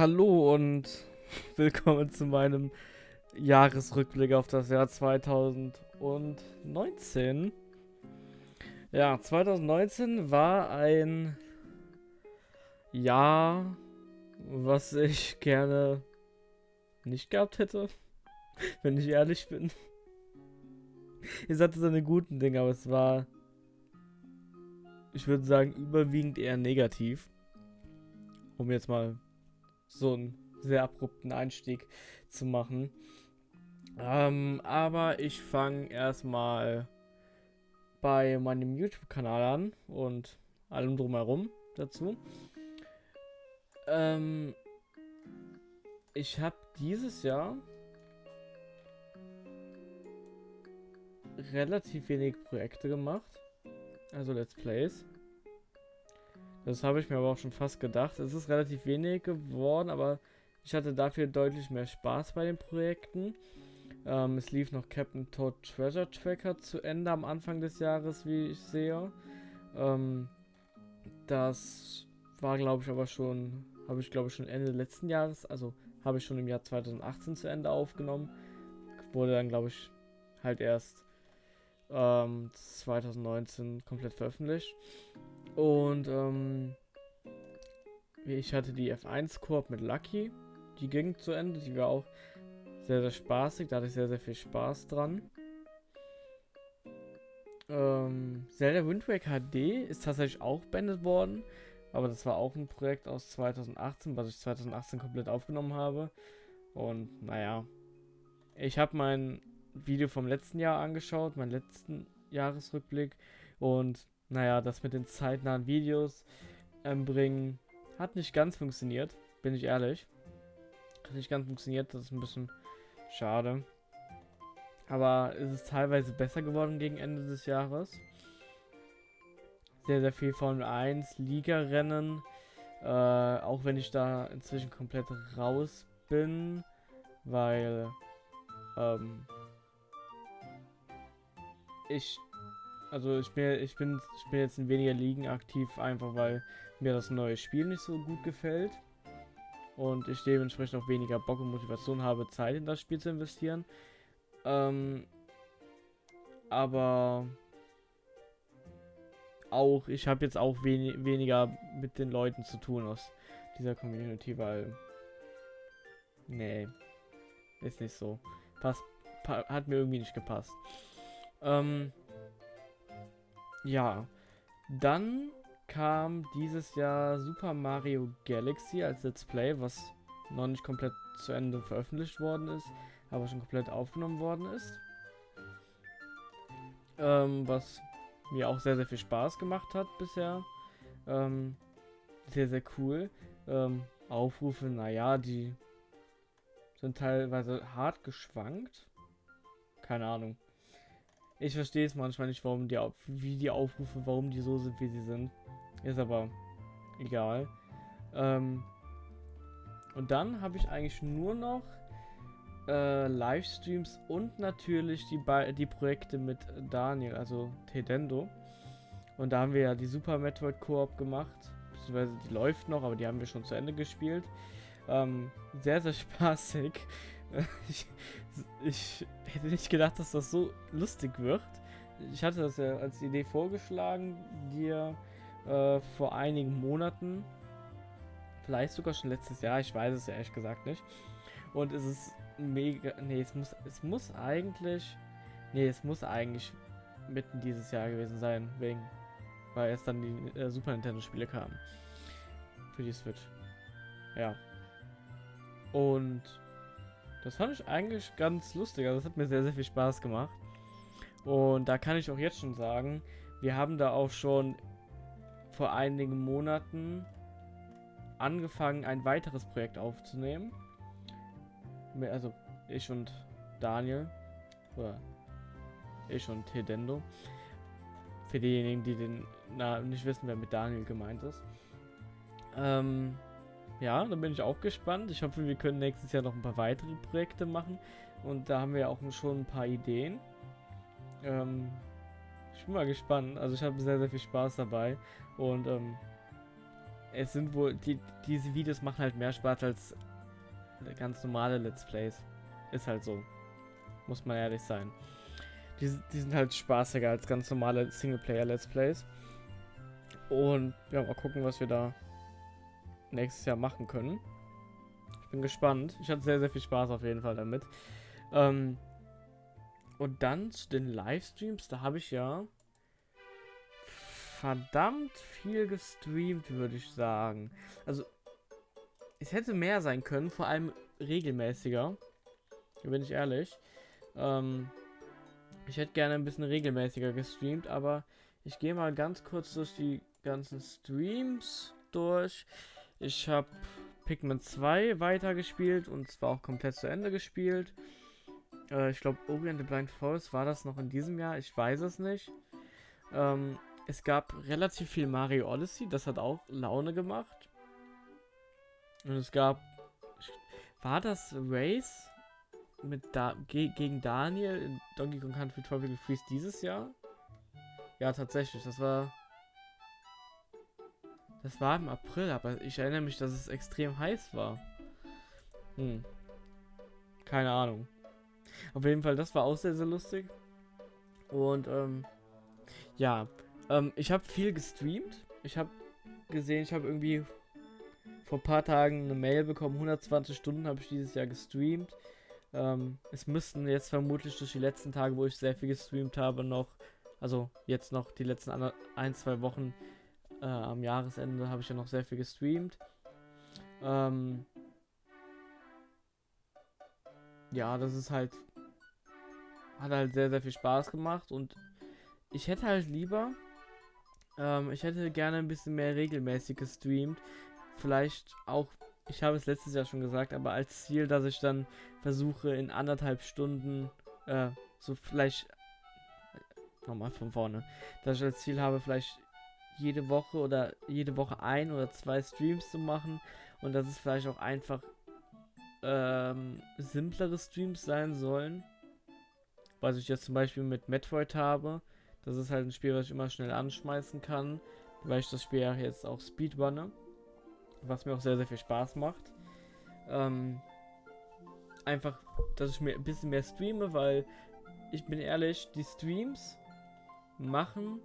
hallo und willkommen zu meinem Jahresrückblick auf das Jahr 2019. Ja, 2019 war ein Jahr, was ich gerne nicht gehabt hätte, wenn ich ehrlich bin. Es hatte seine guten Dinge, aber es war, ich würde sagen, überwiegend eher negativ. Um jetzt mal so einen sehr abrupten Einstieg zu machen. Ähm, aber ich fange erstmal bei meinem YouTube-Kanal an und allem drumherum dazu. Ähm, ich habe dieses Jahr relativ wenig Projekte gemacht. Also Let's Plays. Das habe ich mir aber auch schon fast gedacht. Es ist relativ wenig geworden, aber ich hatte dafür deutlich mehr Spaß bei den Projekten. Ähm, es lief noch Captain Toad Treasure Tracker zu Ende am Anfang des Jahres, wie ich sehe. Ähm, das war, glaube ich, aber schon, habe ich, glaube ich, schon Ende letzten Jahres, also habe ich schon im Jahr 2018 zu Ende aufgenommen. Wurde dann, glaube ich, halt erst ähm, 2019 komplett veröffentlicht. Und ähm, ich hatte die F1 Koop mit Lucky. Die ging zu Ende. Die war auch sehr, sehr spaßig. Da hatte ich sehr, sehr viel Spaß dran. Ähm, Zelda Wind Waker HD ist tatsächlich auch beendet worden. Aber das war auch ein Projekt aus 2018, was ich 2018 komplett aufgenommen habe. Und naja, ich habe mein Video vom letzten Jahr angeschaut, meinen letzten Jahresrückblick. Und naja, das mit den zeitnahen Videos ähm, bringen hat nicht ganz funktioniert, bin ich ehrlich. Hat nicht ganz funktioniert, das ist ein bisschen schade. Aber es ist teilweise besser geworden gegen Ende des Jahres. Sehr, sehr viel Formel 1, Liga-Rennen. Äh, auch wenn ich da inzwischen komplett raus bin, weil ähm, ich also ich bin, ich bin, ich bin jetzt in weniger Ligen aktiv, einfach weil mir das neue Spiel nicht so gut gefällt. Und ich dementsprechend auch weniger Bock und Motivation habe, Zeit in das Spiel zu investieren. Ähm, aber auch, ich habe jetzt auch wen weniger mit den Leuten zu tun aus dieser Community, weil. Nee. Ist nicht so. Passt, pa hat mir irgendwie nicht gepasst. Ähm, ja, dann kam dieses Jahr Super Mario Galaxy als Let's Play, was noch nicht komplett zu Ende veröffentlicht worden ist, aber schon komplett aufgenommen worden ist. Ähm, was mir auch sehr, sehr viel Spaß gemacht hat bisher. Ähm, sehr, sehr cool. Ähm, Aufrufe, naja, die sind teilweise hart geschwankt. Keine Ahnung. Ich verstehe es manchmal nicht, warum die, wie die Aufrufe, warum die so sind, wie sie sind. Ist aber egal. Ähm, und dann habe ich eigentlich nur noch äh, Livestreams und natürlich die, die Projekte mit Daniel, also Tedendo. Und da haben wir ja die Super Metroid Koop gemacht. Beziehungsweise die läuft noch, aber die haben wir schon zu Ende gespielt. Ähm, sehr, sehr spaßig. ich, ich hätte nicht gedacht, dass das so lustig wird. Ich hatte das ja als Idee vorgeschlagen, dir äh, vor einigen Monaten. Vielleicht sogar schon letztes Jahr, ich weiß es ja ehrlich gesagt nicht. Und es ist mega. Nee, es muss, es muss eigentlich. Nee, es muss eigentlich mitten dieses Jahr gewesen sein, wegen. Weil es dann die äh, Super Nintendo-Spiele kamen. Für die Switch. Ja. Und das fand ich eigentlich ganz lustig. Also das hat mir sehr, sehr viel Spaß gemacht. Und da kann ich auch jetzt schon sagen, wir haben da auch schon vor einigen Monaten angefangen, ein weiteres Projekt aufzunehmen. Also ich und Daniel. Oder ich und Tedendo. Für diejenigen, die den na, nicht wissen, wer mit Daniel gemeint ist. Ähm, ja, da bin ich auch gespannt. Ich hoffe, wir können nächstes Jahr noch ein paar weitere Projekte machen. Und da haben wir auch schon ein paar Ideen. Ähm, ich bin mal gespannt. Also ich habe sehr, sehr viel Spaß dabei. Und ähm, es sind wohl, die, diese Videos machen halt mehr Spaß als ganz normale Let's Plays. Ist halt so. Muss man ehrlich sein. Die, die sind halt spaßiger als ganz normale Singleplayer-Let's Plays. Und ja, mal gucken, was wir da nächstes Jahr machen können. Ich bin gespannt. Ich hatte sehr, sehr viel Spaß auf jeden Fall damit. Ähm, und dann zu den Livestreams, da habe ich ja verdammt viel gestreamt, würde ich sagen. Also, es hätte mehr sein können, vor allem regelmäßiger. Bin ich ehrlich. Ähm, ich hätte gerne ein bisschen regelmäßiger gestreamt, aber ich gehe mal ganz kurz durch die ganzen Streams durch. Ich habe Pikmin 2 weitergespielt und zwar auch komplett zu Ende gespielt. Äh, ich glaube, Orient the Blind Forest war das noch in diesem Jahr. Ich weiß es nicht. Ähm, es gab relativ viel Mario Odyssey. Das hat auch Laune gemacht. Und es gab. War das Race mit da ge gegen Daniel in Donkey Kong Country Tropical Freeze dieses Jahr? Ja, tatsächlich. Das war. Das war im April, aber ich erinnere mich, dass es extrem heiß war. Hm. Keine Ahnung. Auf jeden Fall, das war auch sehr, sehr lustig. Und, ähm, ja. Ähm, ich habe viel gestreamt. Ich habe gesehen, ich habe irgendwie vor ein paar Tagen eine Mail bekommen. 120 Stunden habe ich dieses Jahr gestreamt. Ähm, es müssten jetzt vermutlich durch die letzten Tage, wo ich sehr viel gestreamt habe, noch, also jetzt noch die letzten ein, zwei Wochen äh, am Jahresende habe ich ja noch sehr viel gestreamt. Ähm, ja, das ist halt, hat halt sehr, sehr viel Spaß gemacht und ich hätte halt lieber, ähm, ich hätte gerne ein bisschen mehr regelmäßig gestreamt. Vielleicht auch, ich habe es letztes Jahr schon gesagt, aber als Ziel, dass ich dann versuche in anderthalb Stunden, äh, so vielleicht, nochmal von vorne, dass ich als Ziel habe, vielleicht jede Woche oder jede Woche ein oder zwei Streams zu machen und dass es vielleicht auch einfach ähm, simplere Streams sein sollen. Was ich jetzt zum Beispiel mit Metroid habe. Das ist halt ein Spiel, was ich immer schnell anschmeißen kann, weil ich das Spiel ja jetzt auch speedrunne. Was mir auch sehr, sehr viel Spaß macht. Ähm, einfach, dass ich mir ein bisschen mehr streame, weil ich bin ehrlich, die Streams machen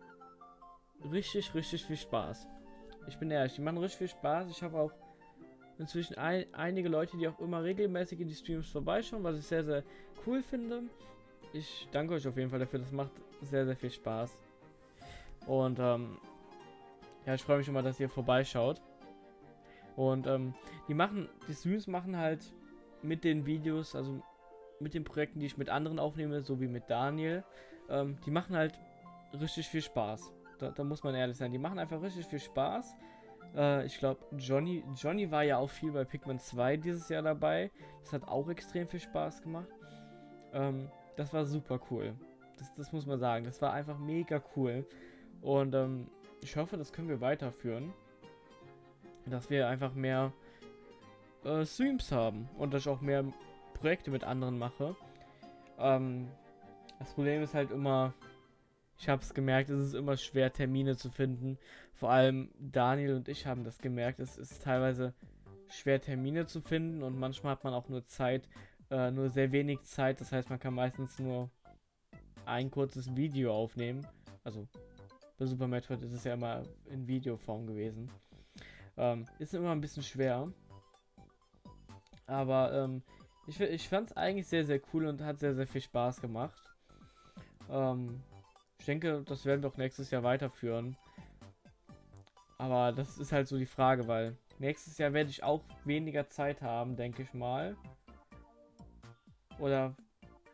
richtig, richtig viel Spaß. Ich bin ehrlich, die machen richtig viel Spaß. Ich habe auch inzwischen ein, einige Leute, die auch immer regelmäßig in die Streams vorbeischauen, was ich sehr, sehr cool finde. Ich danke euch auf jeden Fall dafür. Das macht sehr, sehr viel Spaß. Und ähm, ja, ich freue mich immer, dass ihr vorbeischaut. Und ähm, die machen, die Streams machen halt mit den Videos, also mit den Projekten, die ich mit anderen aufnehme, so wie mit Daniel, ähm, die machen halt richtig viel Spaß. Da, da, muss man ehrlich sein. Die machen einfach richtig viel Spaß. Äh, ich glaube, Johnny, Johnny war ja auch viel bei Pikmin 2 dieses Jahr dabei. Das hat auch extrem viel Spaß gemacht. Ähm, das war super cool. Das, das, muss man sagen. Das war einfach mega cool. Und ähm, ich hoffe, das können wir weiterführen. Dass wir einfach mehr äh, Streams haben. Und dass ich auch mehr Projekte mit anderen mache. Ähm, das Problem ist halt immer, ich habe es gemerkt, es ist immer schwer, Termine zu finden. Vor allem Daniel und ich haben das gemerkt. Es ist teilweise schwer, Termine zu finden und manchmal hat man auch nur Zeit, äh, nur sehr wenig Zeit. Das heißt, man kann meistens nur ein kurzes Video aufnehmen. Also bei Super Metroid ist es ja immer in Videoform gewesen. Ähm, ist immer ein bisschen schwer. Aber ähm, ich, ich fand es eigentlich sehr, sehr cool und hat sehr, sehr viel Spaß gemacht. Ähm, ich denke, das werden wir auch nächstes Jahr weiterführen. Aber das ist halt so die Frage, weil nächstes Jahr werde ich auch weniger Zeit haben, denke ich mal. Oder,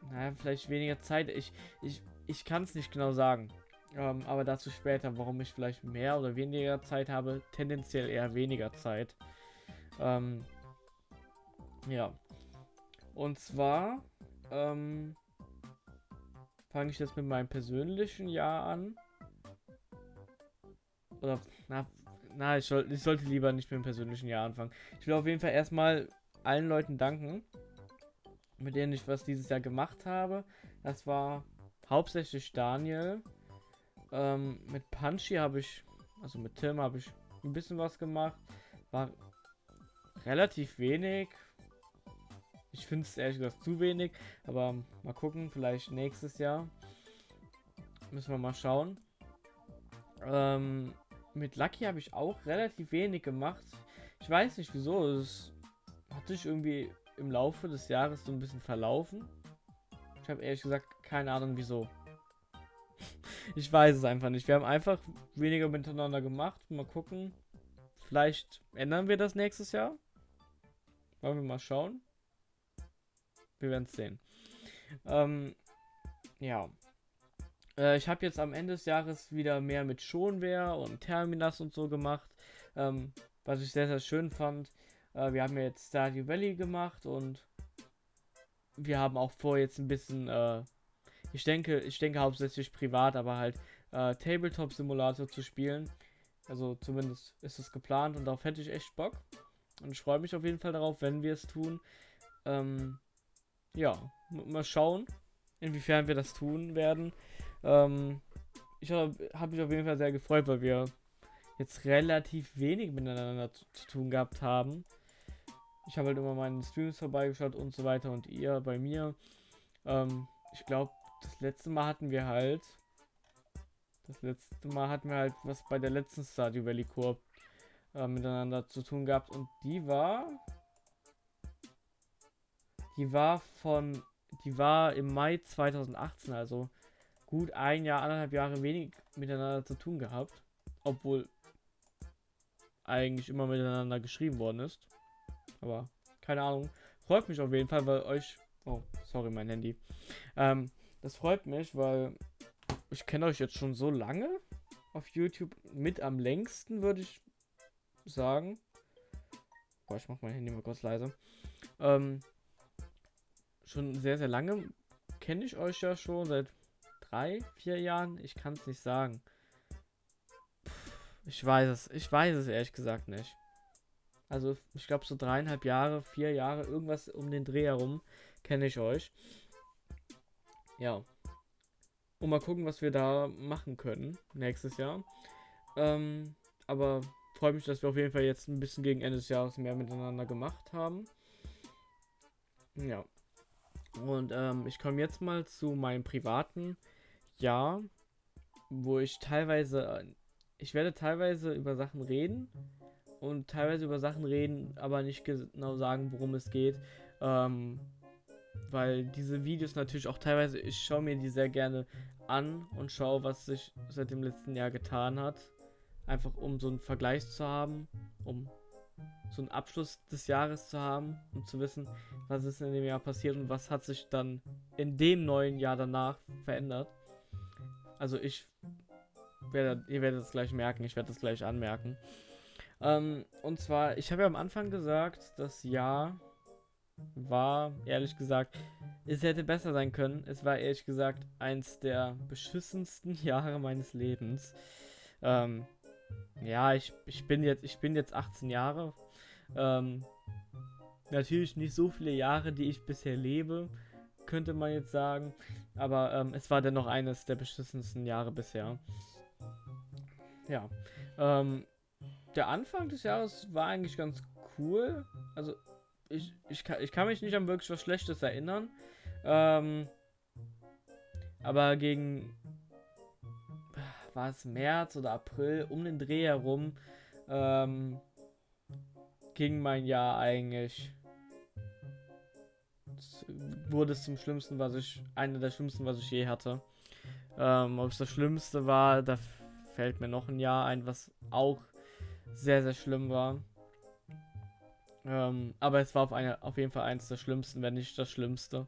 naja, vielleicht weniger Zeit. Ich, ich, ich kann es nicht genau sagen. Ähm, aber dazu später, warum ich vielleicht mehr oder weniger Zeit habe. Tendenziell eher weniger Zeit. Ähm, ja. Und zwar, ähm, fange ich jetzt mit meinem persönlichen Jahr an. Oder, na, na ich, soll, ich sollte lieber nicht mit dem persönlichen Jahr anfangen. Ich will auf jeden Fall erstmal allen Leuten danken, mit denen ich was dieses Jahr gemacht habe. Das war hauptsächlich Daniel. Ähm, mit Punchy habe ich, also mit Tim habe ich ein bisschen was gemacht. War relativ wenig. Ich finde es ehrlich gesagt zu wenig, aber mal gucken, vielleicht nächstes Jahr. Müssen wir mal schauen. Ähm, mit Lucky habe ich auch relativ wenig gemacht. Ich weiß nicht wieso. Es hat sich irgendwie im Laufe des Jahres so ein bisschen verlaufen. Ich habe ehrlich gesagt keine Ahnung wieso. ich weiß es einfach nicht. Wir haben einfach weniger miteinander gemacht. Mal gucken. Vielleicht ändern wir das nächstes Jahr. Wollen wir mal schauen. Wir werden es sehen. Ähm, ja. Äh, ich habe jetzt am Ende des Jahres wieder mehr mit Schonware und Terminas und so gemacht. Ähm, was ich sehr, sehr schön fand. Äh, wir haben ja jetzt Stardew Valley gemacht und wir haben auch vor jetzt ein bisschen, äh, ich denke, ich denke hauptsächlich privat, aber halt äh, Tabletop Simulator zu spielen. Also zumindest ist es geplant und darauf hätte ich echt Bock. Und ich freue mich auf jeden Fall darauf, wenn wir es tun. Ähm, ja, mal schauen, inwiefern wir das tun werden. Ähm, ich habe hab mich auf jeden Fall sehr gefreut, weil wir jetzt relativ wenig miteinander zu, zu tun gehabt haben. Ich habe halt immer meinen Streams vorbeigeschaut und so weiter und ihr bei mir. Ähm, ich glaube, das letzte Mal hatten wir halt. Das letzte Mal hatten wir halt was bei der letzten Stardew Valley Koop äh, miteinander zu tun gehabt und die war. Die war von. Die war im Mai 2018, also gut ein Jahr, anderthalb Jahre wenig miteinander zu tun gehabt. Obwohl eigentlich immer miteinander geschrieben worden ist. Aber keine Ahnung. Freut mich auf jeden Fall, weil euch. Oh, sorry, mein Handy. Ähm, das freut mich, weil ich kenne euch jetzt schon so lange auf YouTube. Mit am längsten, würde ich sagen. Boah, ich mach mein Handy mal kurz leise. Ähm, schon sehr, sehr lange kenne ich euch ja schon seit drei, vier Jahren. Ich kann es nicht sagen. Ich weiß es. Ich weiß es ehrlich gesagt nicht. Also ich glaube so dreieinhalb Jahre, vier Jahre, irgendwas um den Dreh herum kenne ich euch. Ja. Und mal gucken, was wir da machen können nächstes Jahr. Ähm, aber freue mich, dass wir auf jeden Fall jetzt ein bisschen gegen Ende des Jahres mehr miteinander gemacht haben. Ja. Und ähm, ich komme jetzt mal zu meinem privaten Jahr, wo ich teilweise, äh, ich werde teilweise über Sachen reden und teilweise über Sachen reden, aber nicht genau sagen, worum es geht. Ähm, weil diese Videos natürlich auch teilweise, ich schaue mir die sehr gerne an und schaue, was sich seit dem letzten Jahr getan hat. Einfach um so einen Vergleich zu haben, um so einen Abschluss des Jahres zu haben, um zu wissen, was ist in dem Jahr passiert und was hat sich dann in dem neuen Jahr danach verändert. Also ich werde, ihr werdet es gleich merken, ich werde es gleich anmerken. Ähm, und zwar, ich habe ja am Anfang gesagt, das Jahr war, ehrlich gesagt, es hätte besser sein können. Es war ehrlich gesagt eins der beschissensten Jahre meines Lebens. Ähm, ja, ich, ich bin jetzt, ich bin jetzt 18 Jahre. Ähm, natürlich nicht so viele Jahre, die ich bisher lebe, könnte man jetzt sagen. Aber ähm, es war dennoch eines der beschissensten Jahre bisher. Ja. Ähm, der Anfang des Jahres war eigentlich ganz cool. Also, ich, ich, kann, ich kann mich nicht an wirklich was Schlechtes erinnern. Ähm, aber gegen war es März oder April, um den Dreh herum, ähm, ging mein Jahr eigentlich. Wurde es zum Schlimmsten, was ich. Eine der schlimmsten, was ich je hatte. Ähm, ob es das Schlimmste war, da fällt mir noch ein Jahr ein, was auch sehr, sehr schlimm war. Ähm, aber es war auf, eine, auf jeden Fall eins der schlimmsten, wenn nicht das Schlimmste.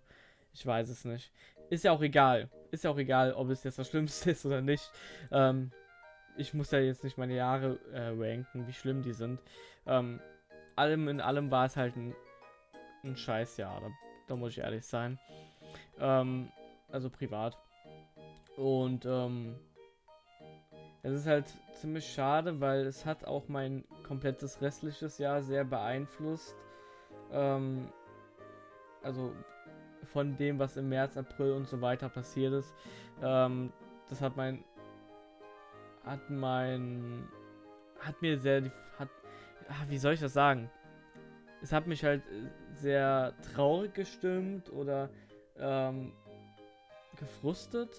Ich weiß es nicht. Ist ja auch egal. Ist ja auch egal, ob es jetzt das Schlimmste ist oder nicht. Ähm, ich muss ja jetzt nicht meine Jahre äh, ranken, wie schlimm die sind. Ähm, allem in allem war es halt ein, ein Scheißjahr. Da, da muss ich ehrlich sein. Ähm, also privat. Und ähm, es ist halt ziemlich schade, weil es hat auch mein komplettes restliches Jahr sehr beeinflusst. Ähm, also von dem, was im März, April und so weiter passiert ist. Ähm, das hat mein hat mein hat mir sehr, hat, ach, wie soll ich das sagen? Es hat mich halt äh, sehr traurig gestimmt oder ähm, gefrustet.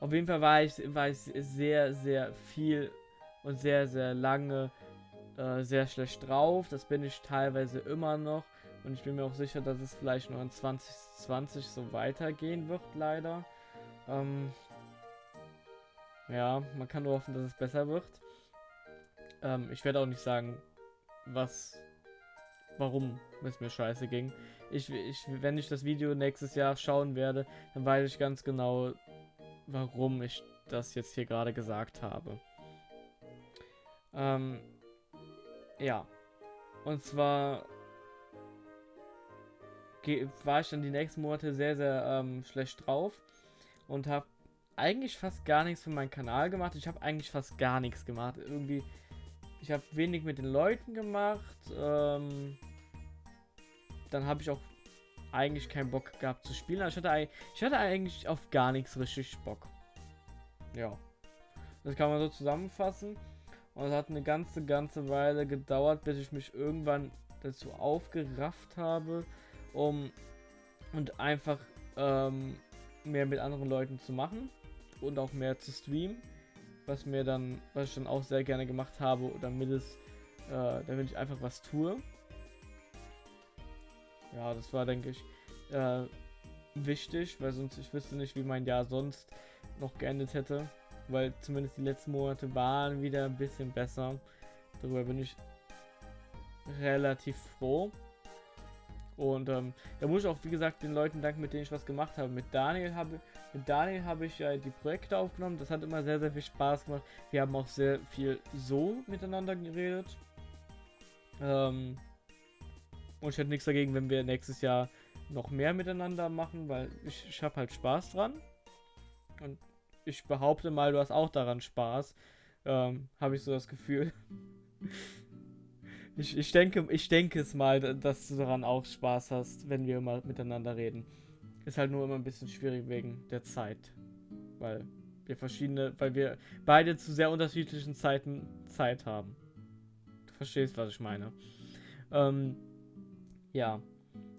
Auf jeden Fall war ich, war ich sehr, sehr viel und sehr, sehr lange äh, sehr schlecht drauf. Das bin ich teilweise immer noch. Und ich bin mir auch sicher, dass es vielleicht noch in 2020 so weitergehen wird, leider. Ähm, ja, man kann nur hoffen, dass es besser wird. Ähm, ich werde auch nicht sagen, was, warum es mir scheiße ging. Ich, ich, wenn ich das Video nächstes Jahr schauen werde, dann weiß ich ganz genau, warum ich das jetzt hier gerade gesagt habe. Ähm, ja. Und zwar war ich dann die nächsten Monate sehr, sehr ähm, schlecht drauf und habe eigentlich fast gar nichts für meinen Kanal gemacht. Ich habe eigentlich fast gar nichts gemacht. Irgendwie, ich habe wenig mit den Leuten gemacht. Ähm, dann habe ich auch eigentlich keinen Bock gehabt zu spielen. Also ich, hatte, ich hatte eigentlich auf gar nichts richtig Bock. Ja. Das kann man so zusammenfassen. Und es hat eine ganze, ganze Weile gedauert, bis ich mich irgendwann dazu aufgerafft habe, um und einfach ähm, mehr mit anderen Leuten zu machen und auch mehr zu streamen, was mir dann, was ich dann auch sehr gerne gemacht habe, damit es, äh, damit ich einfach was tue. Ja, das war, denke ich, äh, wichtig, weil sonst ich wüsste nicht, wie mein Jahr sonst noch geendet hätte weil zumindest die letzten Monate waren wieder ein bisschen besser. Darüber bin ich relativ froh. Und ähm, da muss ich auch, wie gesagt, den Leuten danken, mit denen ich was gemacht habe. Mit Daniel habe, mit Daniel habe ich ja die Projekte aufgenommen. Das hat immer sehr, sehr viel Spaß gemacht. Wir haben auch sehr viel so miteinander geredet. Ähm, und ich hätte nichts dagegen, wenn wir nächstes Jahr noch mehr miteinander machen, weil ich, ich habe halt Spaß dran. Und ich behaupte mal, du hast auch daran Spaß. Ähm, Habe ich so das Gefühl. ich, ich, denke, ich denke es mal, dass du daran auch Spaß hast, wenn wir immer miteinander reden. Ist halt nur immer ein bisschen schwierig wegen der Zeit. Weil wir verschiedene, weil wir beide zu sehr unterschiedlichen Zeiten Zeit haben. Du verstehst, was ich meine. Ähm, ja.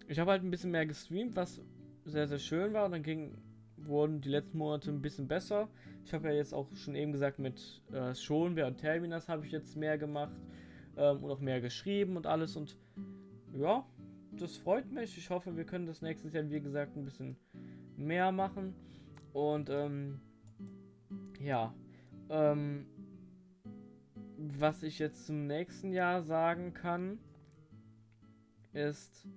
Ich habe halt ein bisschen mehr gestreamt, was sehr, sehr schön war. Und dann ging wurden die letzten Monate ein bisschen besser. Ich habe ja jetzt auch schon eben gesagt, mit äh, Schonwehr und Terminas habe ich jetzt mehr gemacht ähm, und auch mehr geschrieben und alles. Und ja, das freut mich. Ich hoffe, wir können das nächstes Jahr, wie gesagt, ein bisschen mehr machen. Und ähm, ja, ähm, was ich jetzt zum nächsten Jahr sagen kann, ist,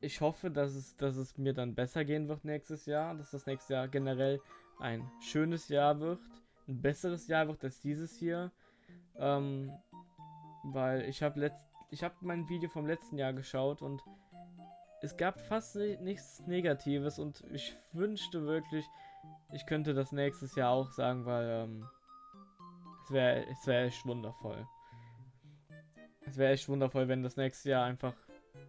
ich hoffe, dass es, dass es mir dann besser gehen wird nächstes Jahr, dass das nächste Jahr generell ein schönes Jahr wird, ein besseres Jahr wird als dieses hier, ähm, weil ich habe letzt, ich habe mein Video vom letzten Jahr geschaut und es gab fast nichts Negatives und ich wünschte wirklich, ich könnte das nächstes Jahr auch sagen, weil ähm, es wäre es wäre echt wundervoll. Es wäre echt wundervoll, wenn das nächste Jahr einfach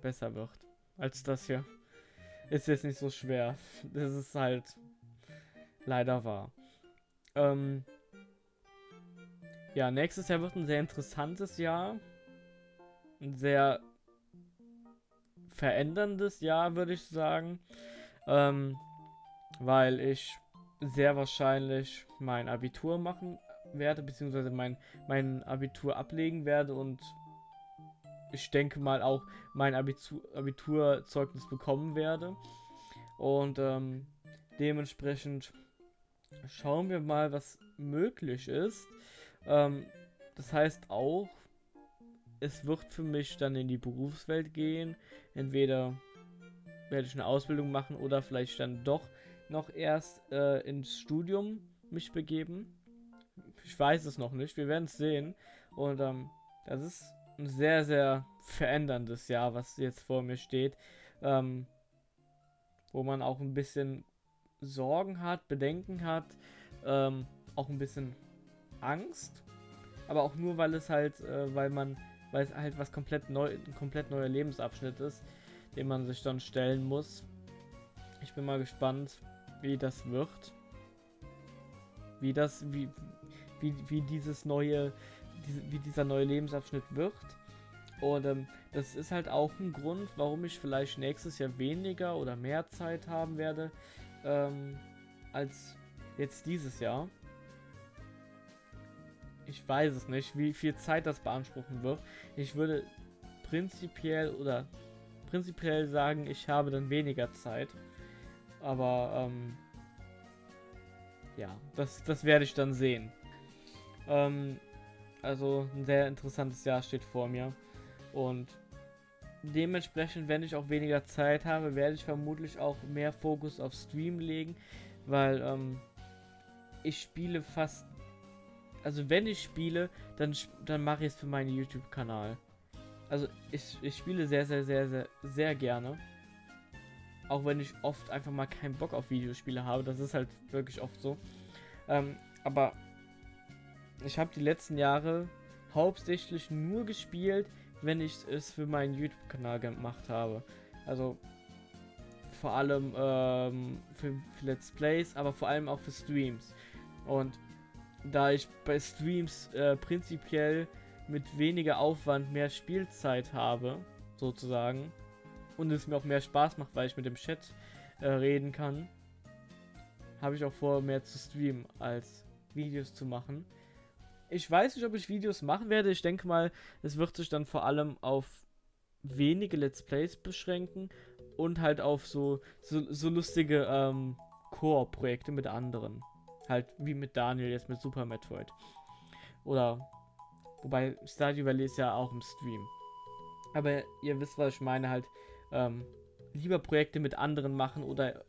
besser wird als das hier. Ist jetzt nicht so schwer. Das ist halt leider wahr. Ähm ja, nächstes Jahr wird ein sehr interessantes Jahr. Ein sehr veränderndes Jahr, würde ich sagen. Ähm, weil ich sehr wahrscheinlich mein Abitur machen werde, beziehungsweise mein, mein Abitur ablegen werde und ich denke mal auch mein Abitur, Abiturzeugnis bekommen werde. Und ähm, dementsprechend schauen wir mal, was möglich ist. Ähm, das heißt auch, es wird für mich dann in die Berufswelt gehen. Entweder werde ich eine Ausbildung machen oder vielleicht dann doch noch erst äh, ins Studium mich begeben. Ich weiß es noch nicht. Wir werden es sehen. Und ähm, das ist ein sehr, sehr veränderndes Jahr, was jetzt vor mir steht. Ähm, wo man auch ein bisschen Sorgen hat, Bedenken hat, ähm, auch ein bisschen Angst. Aber auch nur, weil es halt, äh, weil man, weil es halt was komplett neu, ein komplett neuer Lebensabschnitt ist, den man sich dann stellen muss. Ich bin mal gespannt, wie das wird. wie das, wie, wie, wie dieses neue, wie dieser neue Lebensabschnitt wird. Und ähm, das ist halt auch ein Grund, warum ich vielleicht nächstes Jahr weniger oder mehr Zeit haben werde ähm, als jetzt dieses Jahr. Ich weiß es nicht, wie viel Zeit das beanspruchen wird. Ich würde prinzipiell oder prinzipiell sagen, ich habe dann weniger Zeit. Aber ähm, ja, das, das werde ich dann sehen. Ähm, also ein sehr interessantes Jahr steht vor mir. Und dementsprechend, wenn ich auch weniger Zeit habe, werde ich vermutlich auch mehr Fokus auf Stream legen, weil ähm, ich spiele fast, also wenn ich spiele, dann, dann mache ich es für meinen YouTube-Kanal. Also ich, ich spiele sehr, sehr, sehr, sehr, sehr gerne. Auch wenn ich oft einfach mal keinen Bock auf Videospiele habe. Das ist halt wirklich oft so. Ähm, aber ich habe die letzten Jahre hauptsächlich nur gespielt, wenn ich es für meinen YouTube-Kanal gemacht habe. Also vor allem ähm, für, für, Let's Plays, aber vor allem auch für Streams. Und da ich bei Streams äh, prinzipiell mit weniger Aufwand mehr Spielzeit habe, sozusagen, und es mir auch mehr Spaß macht, weil ich mit dem Chat äh, reden kann, habe ich auch vor, mehr zu streamen als Videos zu machen. Ich weiß nicht, ob ich Videos machen werde. Ich denke mal, es wird sich dann vor allem auf wenige Let's Plays beschränken und halt auf so, so, so lustige ähm, Core-Projekte mit anderen. Halt wie mit Daniel jetzt mit Super Metroid. Oder, wobei Stardew Valley ist ja auch im Stream. Aber ihr wisst, was ich meine, halt ähm, lieber Projekte mit anderen machen oder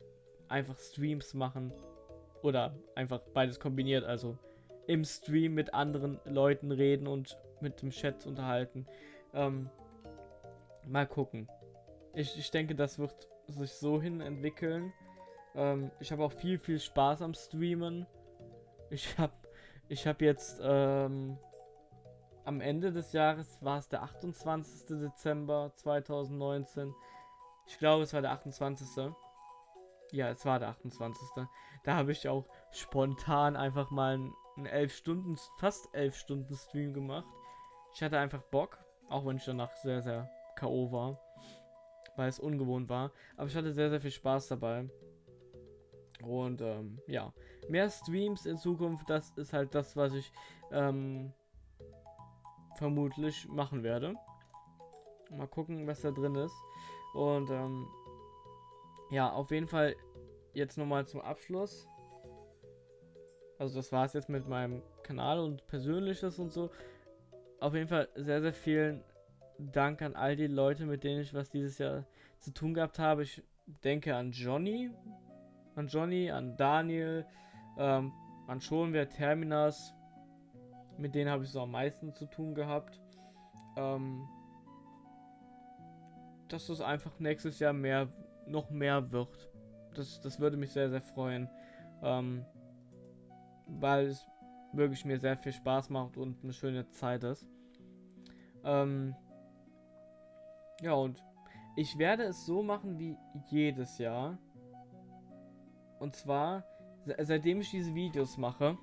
einfach Streams machen. Oder einfach beides kombiniert, also im Stream mit anderen Leuten reden und mit dem Chat unterhalten. Ähm, mal gucken. Ich, ich denke, das wird sich so hin entwickeln. Ähm, ich habe auch viel, viel Spaß am Streamen. Ich habe ich hab jetzt ähm, am Ende des Jahres, war es der 28. Dezember 2019. Ich glaube, es war der 28. Ja, es war der 28. Da habe ich auch spontan einfach mal ein einen 11 Stunden, fast 11 Stunden Stream gemacht. Ich hatte einfach Bock, auch wenn ich danach sehr, sehr K.O. war, weil es ungewohnt war. Aber ich hatte sehr, sehr viel Spaß dabei. Und ähm, ja, mehr Streams in Zukunft, das ist halt das, was ich ähm, vermutlich machen werde. Mal gucken, was da drin ist. Und ähm, ja, auf jeden Fall jetzt nochmal zum Abschluss. Also das war es jetzt mit meinem Kanal und Persönliches und so. Auf jeden Fall sehr, sehr vielen Dank an all die Leute, mit denen ich was dieses Jahr zu tun gehabt habe. Ich denke an Johnny, an Johnny, an Daniel, ähm, an Schonwehr, Terminas. Mit denen habe ich so am meisten zu tun gehabt. Ähm, dass es einfach nächstes Jahr mehr, noch mehr wird. Das, das würde mich sehr, sehr freuen. Ähm, weil es wirklich mir sehr viel Spaß macht und eine schöne Zeit ist. Ähm, ja, und ich werde es so machen wie jedes Jahr. Und zwar, seitdem ich diese Videos mache,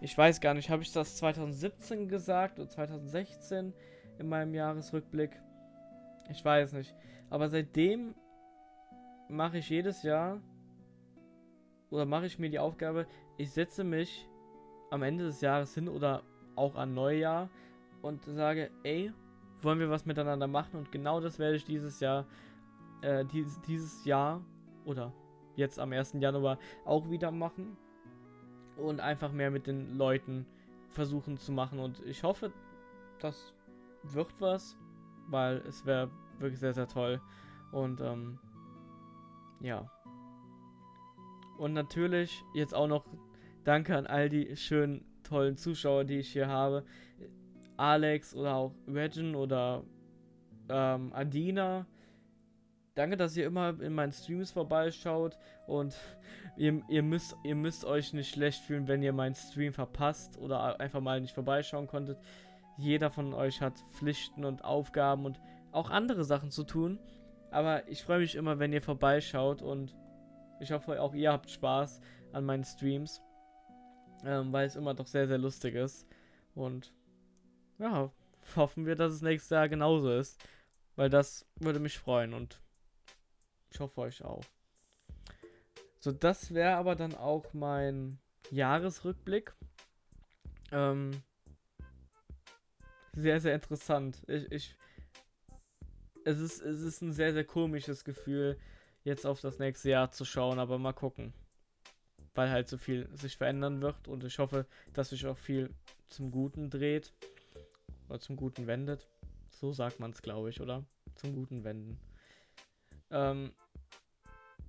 ich weiß gar nicht, habe ich das 2017 gesagt oder 2016 in meinem Jahresrückblick? Ich weiß nicht. Aber seitdem mache ich jedes Jahr oder mache ich mir die Aufgabe, ich setze mich am Ende des Jahres hin oder auch an Neujahr und sage, ey, wollen wir was miteinander machen? Und genau das werde ich dieses Jahr, äh, dieses, dieses Jahr oder jetzt am 1. Januar auch wieder machen und einfach mehr mit den Leuten versuchen zu machen. Und ich hoffe, das wird was, weil es wäre wirklich sehr, sehr toll. Und ähm, ja. Und natürlich jetzt auch noch Danke an all die schönen, tollen Zuschauer, die ich hier habe. Alex oder auch Regin oder ähm, Adina. Danke, dass ihr immer in meinen Streams vorbeischaut und ihr, ihr, müsst, ihr müsst euch nicht schlecht fühlen, wenn ihr meinen Stream verpasst oder einfach mal nicht vorbeischauen konntet. Jeder von euch hat Pflichten und Aufgaben und auch andere Sachen zu tun. Aber ich freue mich immer, wenn ihr vorbeischaut und ich hoffe, auch ihr habt Spaß an meinen Streams. ähm, weil es immer doch sehr, sehr lustig ist. Und ja, hoffen wir, dass es nächstes Jahr genauso ist, weil das würde mich freuen und ich hoffe euch auch. So, das wäre aber dann auch mein Jahresrückblick. Ähm, sehr, sehr interessant. Ich, ich, es ist, es ist ein sehr, sehr komisches Gefühl, jetzt auf das nächste Jahr zu schauen, aber mal gucken. Weil halt so viel sich verändern wird und ich hoffe, dass sich auch viel zum Guten dreht. Oder zum Guten wendet. So sagt man es, glaube ich, oder? Zum Guten wenden. Ähm,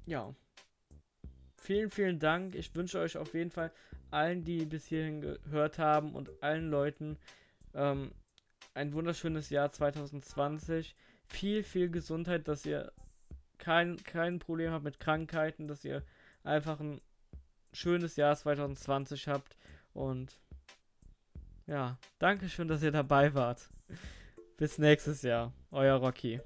ja. Vielen, vielen Dank. Ich wünsche euch auf jeden Fall allen, die bis hierhin gehört haben und allen Leuten ähm, ein wunderschönes Jahr 2020. Viel, viel Gesundheit, dass ihr kein, kein Problem habt mit Krankheiten, dass ihr einfach ein schönes Jahr 2020 habt. Und ja, danke schön, dass ihr dabei wart. Bis nächstes Jahr. Euer Rocky.